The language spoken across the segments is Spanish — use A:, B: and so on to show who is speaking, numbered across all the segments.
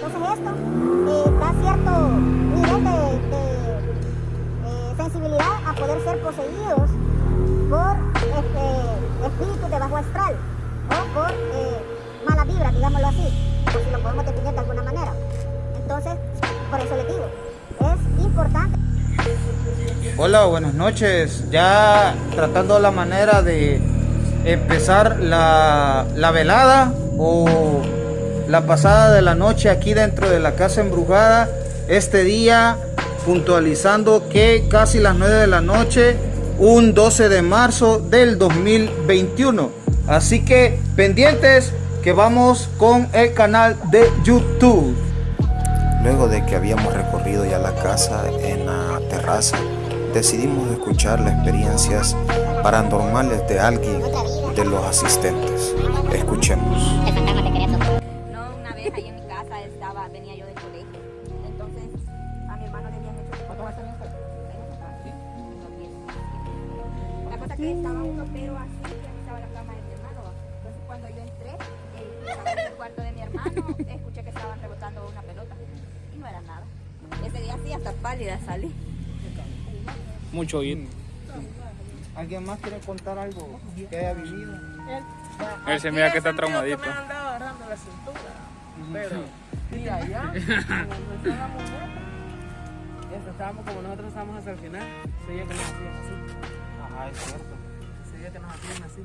A: Entonces esto eh, da cierto nivel de, eh, sensibilidad a poder ser poseídos por este, espíritus de bajo astral o por eh, mala vibra, digámoslo así, por si lo podemos definir de alguna manera. Entonces, por eso les digo, es importante.
B: Hola, buenas noches. Ya tratando la manera de empezar la, la velada o la pasada de la noche aquí dentro de la casa embrujada. Este día puntualizando que casi las 9 de la noche, un 12 de marzo del 2021. Así que pendientes que vamos con el canal de YouTube.
C: Luego de que habíamos recorrido ya la casa en la terraza, decidimos escuchar las experiencias paranormales de alguien de los asistentes. Escuchemos.
D: Ropero así, que estaba la cama de mi hermano. ¿va? Entonces, cuando yo entré, eh, estaba en el cuarto de mi hermano, escuché que estaban rebotando una pelota. Y no era nada. Ese día sí, hasta pálida salí.
E: Mucho bien.
B: ¿Alguien más quiere contar algo que haya vivido?
E: Él se mira que está traumadito.
F: me andaba agarrando la cintura. Pero, y allá, como no estábamos estábamos como nosotros estábamos hasta el final, se que nos hacían así.
B: Ajá, es cierto.
F: Que nos hacían así.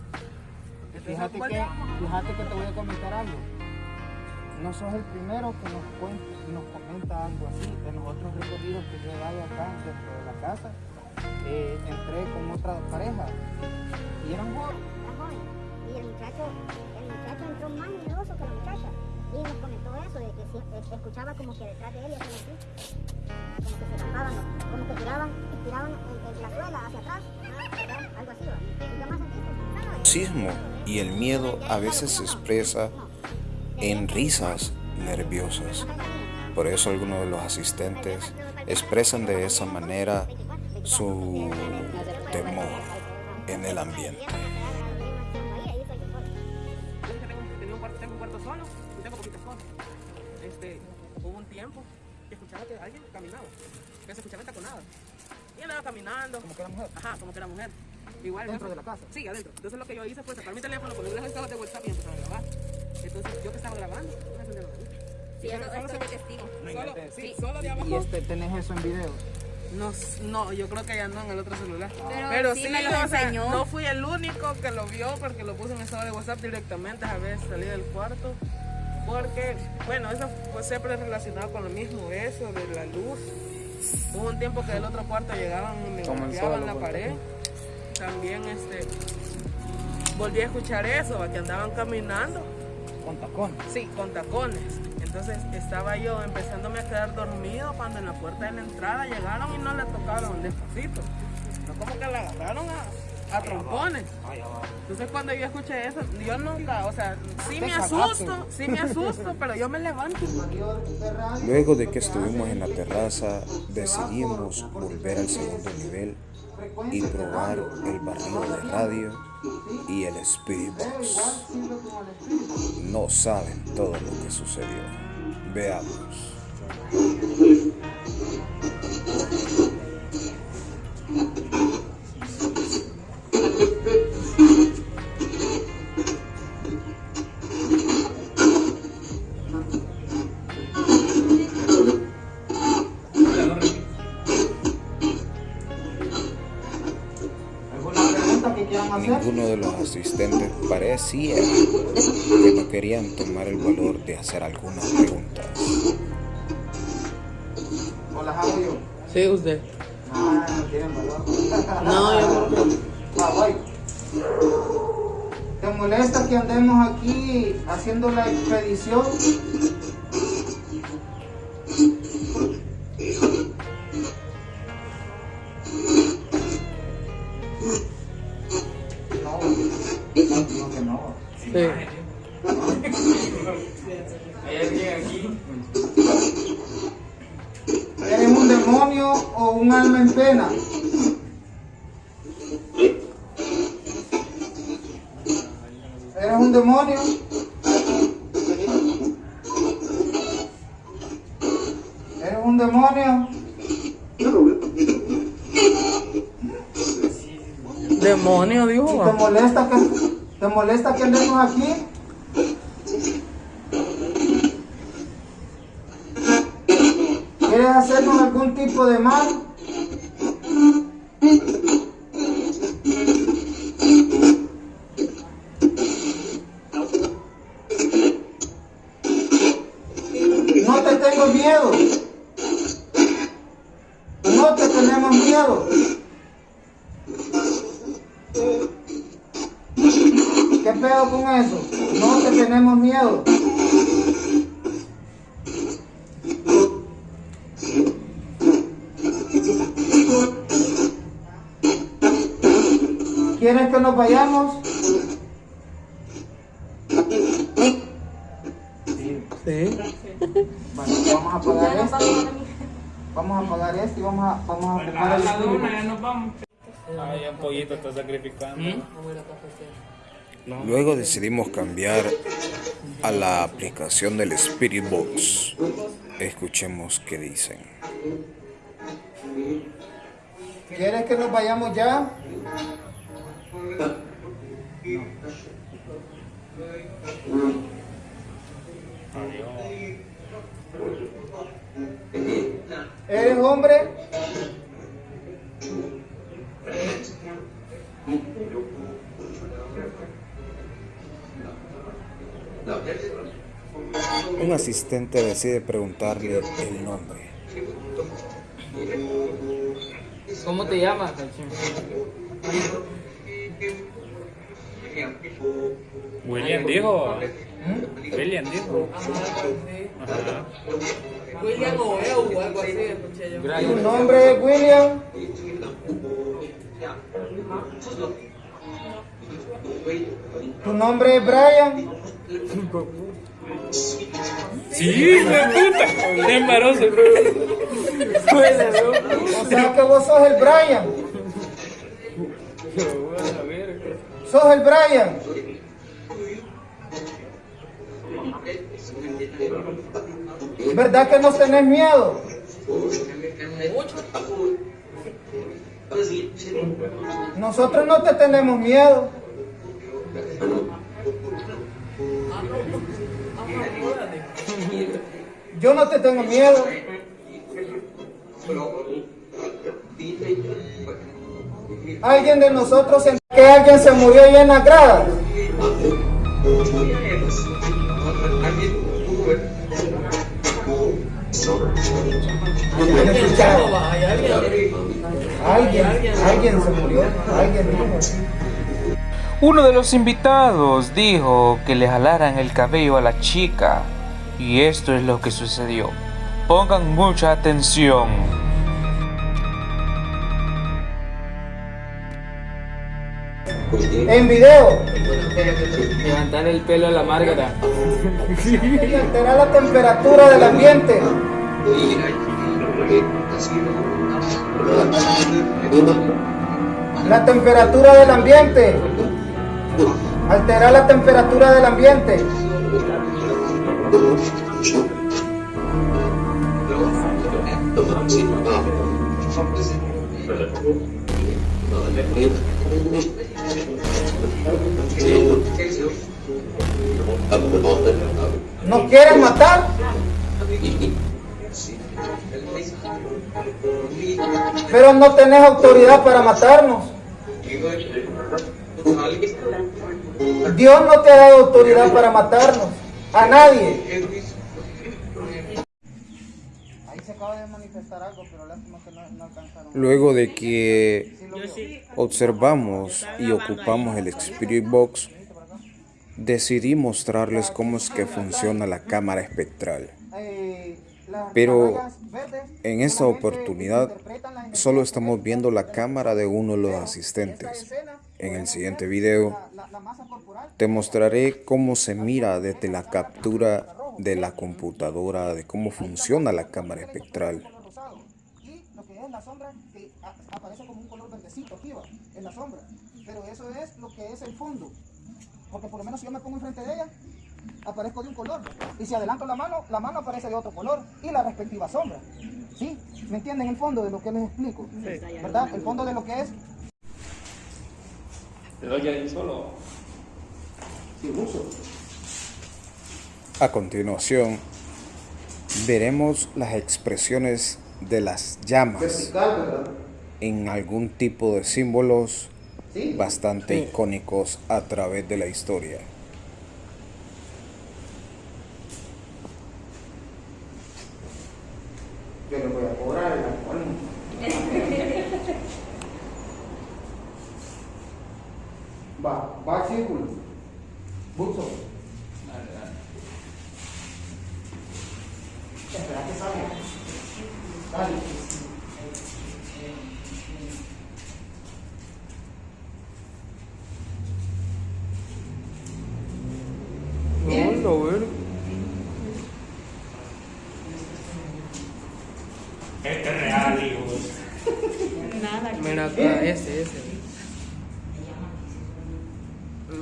F: Entonces,
B: Fíjate
F: ¿cuál
B: que, fíjate que te voy a comentar algo. No sos el primero que nos, cuenta, nos comenta algo así. De los otros recorridos que yo he dado acá dentro de la casa, eh, entré con otra pareja y eran jóvenes.
A: Y el muchacho, el muchacho entró más miedoso que la muchacha. Y nos comentó eso, de que si- eh, escuchaba como que detrás de él así. Como que se tapaban, como que tiraban, tiraban en, en la suela hacia atrás.
C: Sismo y el miedo a veces se expresa en risas nerviosas. Por eso algunos de los asistentes expresan de esa manera su temor en el ambiente.
F: Este, hubo un tiempo que escuchaba que alguien caminaba, que se escuchaba taconada. Y andaba caminando.
B: Como que era mujer.
F: Ajá, como que era mujer. Igual,
B: ¿Dentro de la casa?
F: Sí, adentro. Entonces lo que yo hice fue sacar mi teléfono, poner las estados de WhatsApp y empezar a grabar. Entonces yo que estaba grabando.
D: Sí, eso, es testigo.
F: Solo, sí,
D: Sí.
F: solo de abajo.
B: Y este, tenés eso en video.
F: No, no, yo creo que ya no en el otro celular.
D: Pero sí me lo
F: o sea,
D: enseñó.
F: no fui el único que lo vio porque lo puse en estado de WhatsApp directamente a veces salí del cuarto. Porque, bueno, eso fue siempre relacionado con lo mismo, eso de la luz. Hubo un tiempo que del otro cuarto llegaban y me golpeaban la pared. También este volví a escuchar eso, que andaban caminando
B: Con tacones.
F: Sí, con tacones. Entonces estaba yo empezándome a quedar dormido cuando en la puerta de la entrada llegaron y no le tocaron despacito. No como que la agarraron a, a trompones. Entonces cuando yo escuché eso, yo nunca, o sea, sí me asusto, sí me asusto, pero yo me levanto.
C: Luego de que estuvimos en la terraza, decidimos volver al segundo nivel y probar el barril de radio y el Spirit Box. No saben todo lo que sucedió. Veamos. De los asistentes parecía que no querían tomar el valor de hacer algunas preguntas.
B: ¿O las hago yo?
F: Sí, usted.
B: Ah, no tienen valor.
F: No, yo creo que...
B: Ah, voy. ¿Te molesta que andemos aquí haciendo la expedición? ¿Eres un demonio o un alma en pena? ¿Eres un demonio? ¿Eres un demonio?
F: Demonio,
B: ¿Y
F: dijo.
B: te molesta que, te molesta que andemos aquí? ¿Quieres hacernos algún tipo de mal? Nos vayamos?
F: Sí.
B: Bueno, vamos a apagar esto. Vamos a apagar esto y vamos a, vamos a ocupar el espíritu.
E: Ay, un pollito está sacrificando.
C: Luego decidimos cambiar a la aplicación del Spirit Box. Escuchemos qué dicen.
B: ¿Quieres que nos vayamos ya? ¿Eres hombre?
C: Un asistente decide preguntarle el nombre.
G: ¿Cómo te llamas?
E: William dijo. William dijo. Ajá.
F: William o Eu, algo así, escuché yo.
B: ¿Tu nombre es William? ¿Tu nombre es Brian?
E: Sí, de puta. Qué embarazo.
B: O sea que vos sos el Brian. Sos el Brian. ¿Verdad que no tenés miedo? Nosotros no te tenemos miedo. Yo no te tengo miedo. Alguien de nosotros que alguien se murió ahí en la grada.
H: Uno de los invitados dijo que le jalaran el cabello a la chica y esto es lo que sucedió. Pongan mucha atención.
B: En video,
G: Levantar el pelo a la Márgara.
B: y alterar la temperatura del ambiente. La temperatura del ambiente. Alterar la temperatura del ambiente. ¿Nos quieren matar? Pero no tenés autoridad para matarnos. Dios no te ha dado autoridad para matarnos. A nadie. Ahí se acaba de manifestar algo, pero lástima que no, no alcanzaron.
C: Luego de que observamos y ocupamos el Spirit Box, decidí mostrarles cómo es que funciona la cámara espectral. Pero En esta oportunidad solo estamos viendo la cámara de uno de los asistentes. En el siguiente video te mostraré cómo se mira desde la captura de la computadora de cómo funciona la cámara espectral.
B: Verdecito aquí va, en la sombra pero eso es lo que es el fondo porque por lo menos si yo me pongo enfrente de ella
I: aparezco de un color. Y si adelanto la mano, la mano aparece de otro color y la respectiva sombra. ¿Sí? ¿Me entienden el fondo de lo que les explico? ¿Verdad? El fondo de lo que es
E: ¿Te doy ahí solo?
C: A continuación, veremos las expresiones de las llamas
B: Vertical, ¿verdad?
C: En algún tipo de símbolos
B: Sí.
C: bastante icónicos a través de la historia.
B: Yo le voy a cobrar el. Va, va al círculo. Buzo. Espera que salga. Dale.
F: No, lo veo.
E: Este es real, hijos.
F: Mira acá, ese, ese.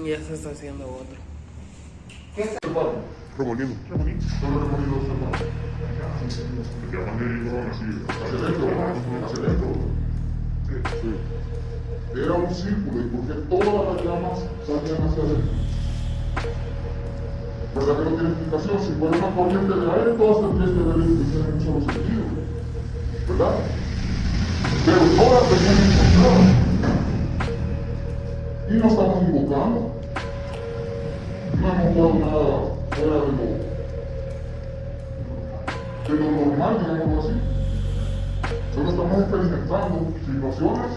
F: Ya se está haciendo otro.
J: Remolino. Remolino. Solo remolino. Se llaman corona, así. Hacia adentro. Sí. Era un círculo y porque todas las llamas salían hacia adentro. ¿Verdad que no tiene explicación? Si fuera una corriente de aire, todas tendrían que haber en un solo sentido. ¿Verdad? Pero todas tenían encontradas. Y no estamos invocando. No hemos jugado nada fuera de lo, de lo normal, digámoslo así. Solo estamos experimentando situaciones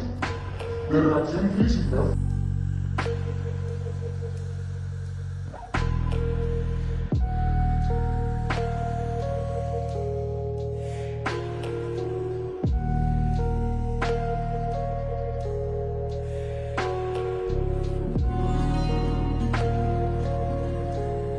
J: de reacción física